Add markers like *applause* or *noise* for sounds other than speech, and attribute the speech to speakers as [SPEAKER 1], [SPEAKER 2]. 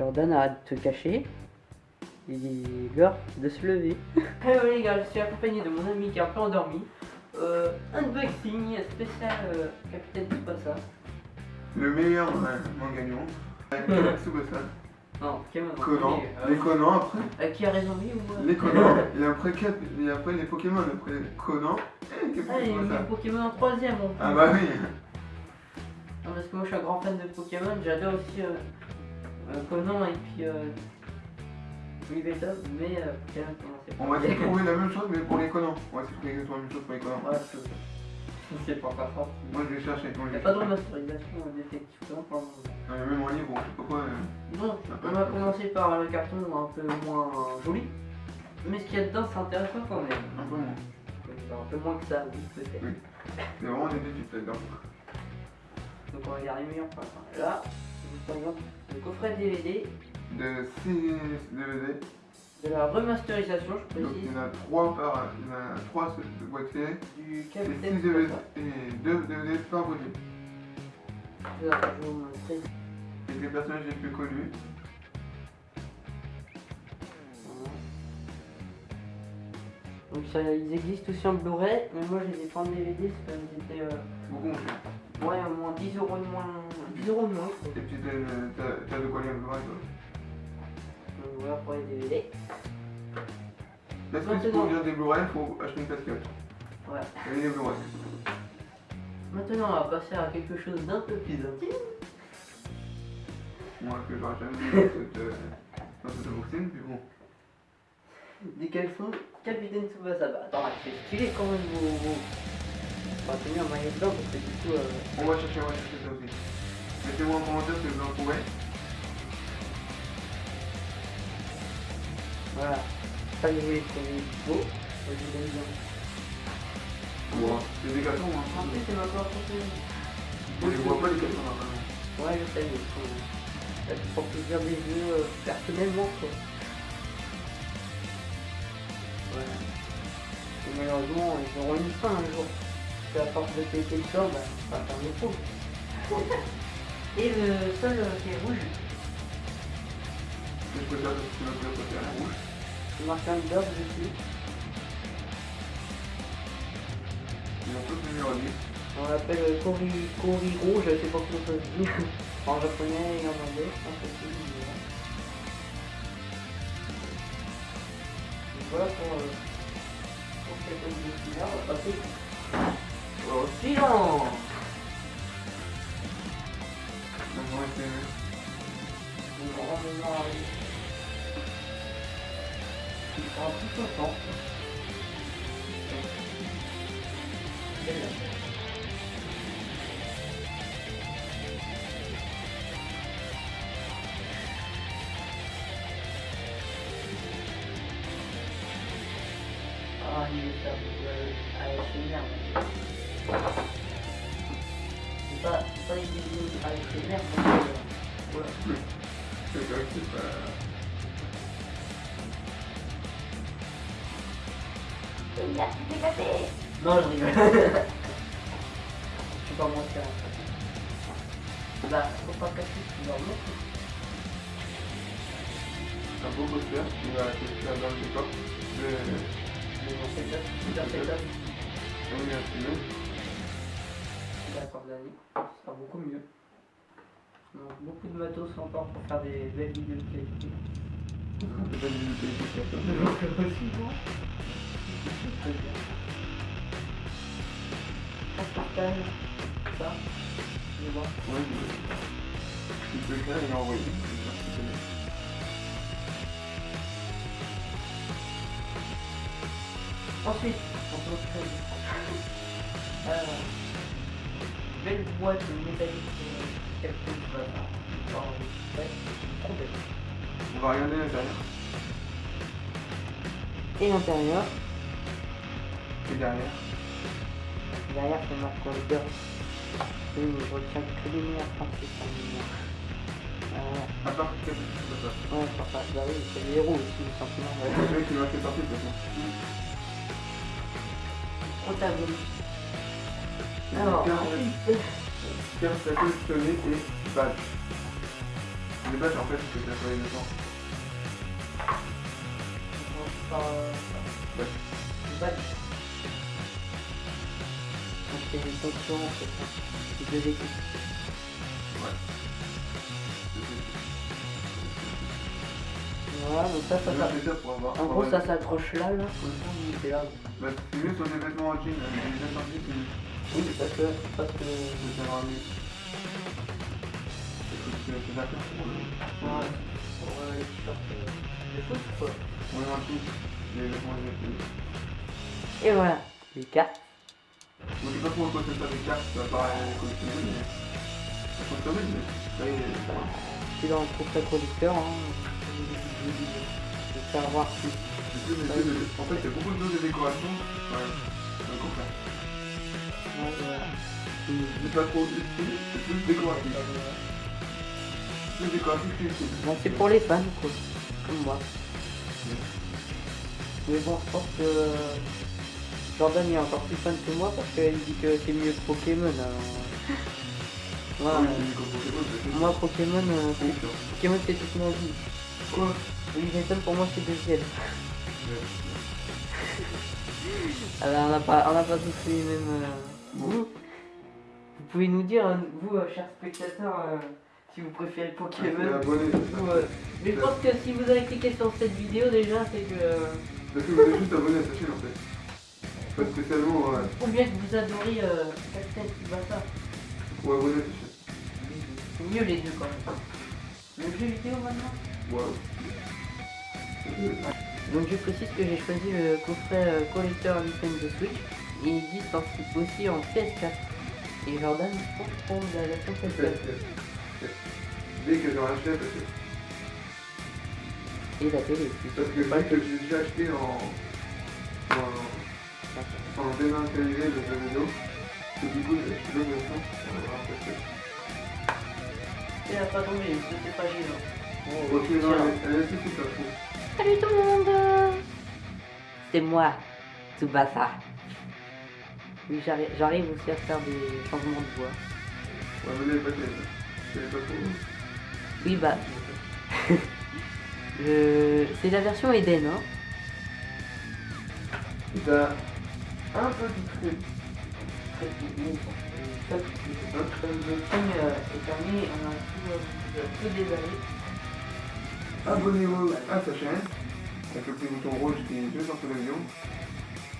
[SPEAKER 1] Jordan, arrête de te cacher. Il dit l'heure de se lever. *laughs* Hello les gars, je suis accompagné de mon ami qui est un peu endormi. Euh, unboxing spécial euh, Capitaine Tsubasa.
[SPEAKER 2] Le meilleur euh, manga du monde. Avec Tsubasa.
[SPEAKER 1] Non, Pokémon.
[SPEAKER 2] Conan.
[SPEAKER 1] euh,
[SPEAKER 2] Les Conan après.
[SPEAKER 1] euh, qui a raison, lui ou moi
[SPEAKER 2] Les Conan. *laughs* Et après, Cap- et après les Pokémon. Après Conan. Et Captain
[SPEAKER 1] Ah, il y a mis
[SPEAKER 2] Tsubasa.
[SPEAKER 1] Pokémon en troisième en plus.
[SPEAKER 2] Ah bah oui.
[SPEAKER 1] Non, parce que moi je suis un grand fan de Pokémon, j'adore aussi euh, euh, Conan et puis euh, Yveltal, mais euh,
[SPEAKER 2] On va essayer de trouver la même chose mais pour les Conan. On va essayer de trouver exactement la même chose pour les Conan.
[SPEAKER 1] Ouais, c'est c'est pas encore fort.
[SPEAKER 2] Moi je vais chercher.
[SPEAKER 1] Il n'y a pas de remasterisation euh, détective Conan pour le moment.
[SPEAKER 2] Même en livre, je sais pas quoi. euh,
[SPEAKER 1] Non, on va commencer par le carton un peu moins joli, mais ce qu'il y a dedans c'est intéressant quand même.
[SPEAKER 2] Un peu moins.
[SPEAKER 1] Un peu moins que ça, oui, peut-être.
[SPEAKER 2] Oui. C'est vraiment des défis là-dedans.
[SPEAKER 1] Donc on va regarder les meilleurs points. Là, par exemple, le coffret DVD
[SPEAKER 2] De 6 DVD.
[SPEAKER 1] de la remasterisation, je
[SPEAKER 2] Donc
[SPEAKER 1] précise,
[SPEAKER 2] il y en a 3 par. Il y en a 3 boîtiers.
[SPEAKER 1] du
[SPEAKER 2] Et
[SPEAKER 1] Capitaine
[SPEAKER 2] 6 DVD. Et 2 DVD par boîtier.
[SPEAKER 1] Là, je vais vous montrer.
[SPEAKER 2] Avec les personnages les plus connus.
[SPEAKER 1] Donc ça, ils existent aussi en Blu-ray, mais moi je les ai pas en DVD, c'est parce qu'ils étaient euh,
[SPEAKER 2] Beaucoup
[SPEAKER 1] ouais, au moins 10 euros de moins. 10 euros de moins.
[SPEAKER 2] Et puis t'as de quoi lire le vrai, toi.
[SPEAKER 1] Donc voilà pour les DVD.
[SPEAKER 2] Si
[SPEAKER 1] Maintenant.
[SPEAKER 2] pour lire des Blu-ray, il faut acheter une casquette.
[SPEAKER 1] Ouais.
[SPEAKER 2] Et les Blu-ray.
[SPEAKER 1] Maintenant on va passer à quelque chose d'un peu plus intime.
[SPEAKER 2] Moi, que j'aurais jamais vu dans cette, euh, unboxing, puis bon.
[SPEAKER 1] Des caleçons Capitaine Tsubasa. Bah attends, c'est stylé quand même vos. On va tenir un maillot blanc parce que du coup. Euh...
[SPEAKER 2] On va chercher, on va chercher ça aussi. Mettez-moi en commentaire ce que vous en trouvez.
[SPEAKER 1] Voilà. Ça je vous les trouvez beau. Je les aime bien.
[SPEAKER 2] C'est des gâteaux,
[SPEAKER 1] En
[SPEAKER 2] hein.
[SPEAKER 1] plus c'est ma part.
[SPEAKER 2] On les voit pas, les gâteaux, normalement.
[SPEAKER 1] Ouais, je sais, mais te fera plaisir des jeux euh, personnellement, quoi. Ouais. Et malheureusement, ils auront une fin un jour. Parce qu'à force de péter le corps, bah, ça va faire des trous. *laughs* Et le sol euh, qui est rouge,
[SPEAKER 2] je préfère que tu couleur préférée, rouge.
[SPEAKER 1] c'est marqué un beurre dessus.
[SPEAKER 2] Ils ont tous le numéro 10.
[SPEAKER 1] On l'appelle euh, Kori, je sais pas comment ça se dit. *laughs* en japonais et en anglais, je pense aussi. mais voilà. Pour, euh, pour cette vidéo-là, on va passer au suivant.
[SPEAKER 2] Donc, moi, c'est.
[SPEAKER 1] Une grande mémoire. Il pas, pas une vidéo ASMR, mais euh, voilà.
[SPEAKER 2] C'est vrai que c'est pas.
[SPEAKER 1] Non, je rigole. *laughs* je suis pas mentir. Bah, faut pas casser ce leur nom.
[SPEAKER 2] Un beau poster qui va dans le décor. Le.
[SPEAKER 1] D'accord, d'année. Ce sera beaucoup mieux. Donc, beaucoup de matos encore pour faire des belles vidéos de qualité.
[SPEAKER 2] Une utilité sur ça.
[SPEAKER 1] Très bien. On ça. Je vais voir.
[SPEAKER 2] Je- je connais.
[SPEAKER 1] Ensuite, peut créer euh, belle boîte métallique quelque chose voilà. Alors, ouais, trop belle.
[SPEAKER 2] On va regarder l'intérieur.
[SPEAKER 1] Et l'intérieur,
[SPEAKER 2] Et derrière.
[SPEAKER 1] derrière c'est marqué le beurre. Oui, mais je retiens que les meilleurs français sont les meilleurs. Euh,
[SPEAKER 2] À part que c'est ça.
[SPEAKER 1] ouais, sur ça, bah oui, c'est les héros aussi, le sentiment.
[SPEAKER 2] C'est
[SPEAKER 1] Ouais.
[SPEAKER 2] le mec qui m'a fait sortir de toute façon.
[SPEAKER 1] Protagoniste. Alors,
[SPEAKER 2] et en fait, c'est que ça soit les temps.
[SPEAKER 1] Ouais. Badge. C'est une fonction, c'est ça. C'est deux équipes.
[SPEAKER 2] Ouais.
[SPEAKER 1] Voilà, donc ça, ça, ça. En gros, ça s'accroche là, là. Comme ça, on est là.
[SPEAKER 2] Bah, c'est mieux sur des vêtements en jean, euh, les vêtements en jean, c'est mieux.
[SPEAKER 1] Oui, parce que, parce que,
[SPEAKER 2] Je vais faire mieux. C'est c'est d'accord pour le.
[SPEAKER 1] ouais, pour euh, les t-shirts euh, de foot, quoi.
[SPEAKER 2] On est en jean, les vêtements en jean.
[SPEAKER 1] Et voilà, les cartes.
[SPEAKER 2] Moi, je sais pas trop quoi ça sert les cartes, ça paraît collectionner, mais. Ça fonctionne, mais. Ça y est, ça va.
[SPEAKER 1] C'est dans le coffret producteur, hein. Je vais faire voir
[SPEAKER 2] mais En fait, il y a beaucoup de choses de décoration. Ouais, c'est un. C'est pas trop utile, c'est plus décoratif. Plus décoratif que utile.
[SPEAKER 1] Bon, c'est pour les fans, quoi. Comme moi. Mais bon, je pense que Jordan est encore plus fan que moi parce qu'il dit que c'est mieux que Pokémon. *laughs* Voilà.
[SPEAKER 2] Oui, Pokémon, c'est
[SPEAKER 1] Moi, Pokémon, euh. Pokémon c'est toute ma vie.
[SPEAKER 2] Quoi?
[SPEAKER 1] Universal pour moi c'est deuxième. *laughs* Alors, on n'a pas, on n'a pas tous les mêmes. Vous, vous pouvez nous dire, euh, vous, euh, chers spectateurs, euh, si vous préférez Pokémon.
[SPEAKER 2] abonné.
[SPEAKER 1] ou, euh, Mais je pense que si vous avez cliqué sur cette vidéo déjà, c'est que.
[SPEAKER 2] Parce que vous êtes juste abonné à sa chaîne en fait. Pas spécialement ouais.
[SPEAKER 1] Ou bien que vous adorez euh, Captain Tsubasa.
[SPEAKER 2] ou abonné à sa chaîne.
[SPEAKER 1] C'est mieux les deux quand même. Le jeu vidéo maintenant?
[SPEAKER 2] Wow.
[SPEAKER 1] Donc je précise que j'ai choisi le coffret collecteur Nintendo Switch. Et il existe en- aussi en PS4. Et Jordan, je pense prendre la version PS4.
[SPEAKER 2] Dès que j'aurai acheté, parce que,
[SPEAKER 1] Et la télé aussi.
[SPEAKER 2] parce que dès que j'ai déjà acheté en, en, en dématérialisé le jeu vidéo, du coup j'ai acheté l'autre version, on va voir parce que.
[SPEAKER 1] Elle a pas tombé, c'était pas gênant. Oh,
[SPEAKER 2] Ok, non, elle, elle est tout à fait.
[SPEAKER 1] Salut tout le monde C'est moi, Tsubasa. Oui, j'arrive aussi à faire des changements de voix.
[SPEAKER 2] Ouais, mais pas pas.
[SPEAKER 1] Oui, bah, *laughs* c'est la version Eden, hein.
[SPEAKER 2] T'as un peu du truc.
[SPEAKER 1] Le film euh, est terminé, on a tout, euh, tout déballé.
[SPEAKER 2] Abonnez-vous à sa chaîne, avec le petit bouton rouge qui est juste en de